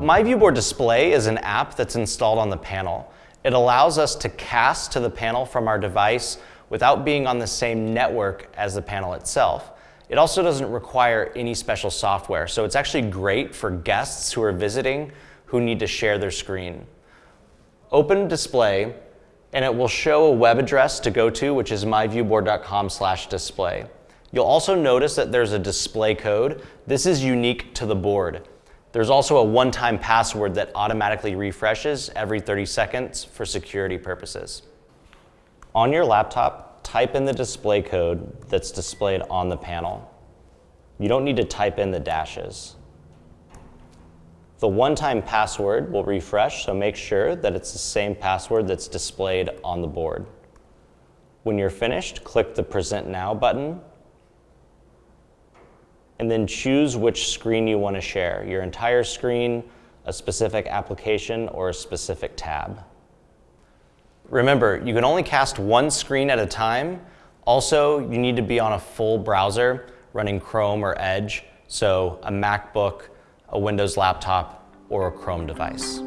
My Viewboard Display is an app that's installed on the panel. It allows us to cast to the panel from our device without being on the same network as the panel itself. It also doesn't require any special software, so it's actually great for guests who are visiting who need to share their screen. Open Display, and it will show a web address to go to, which is myviewboard.com slash display. You'll also notice that there's a display code. This is unique to the board. There's also a one-time password that automatically refreshes every 30 seconds for security purposes. On your laptop, type in the display code that's displayed on the panel. You don't need to type in the dashes. The one-time password will refresh, so make sure that it's the same password that's displayed on the board. When you're finished, click the Present Now button and then choose which screen you want to share, your entire screen, a specific application, or a specific tab. Remember, you can only cast one screen at a time. Also, you need to be on a full browser running Chrome or Edge, so a MacBook, a Windows laptop, or a Chrome device.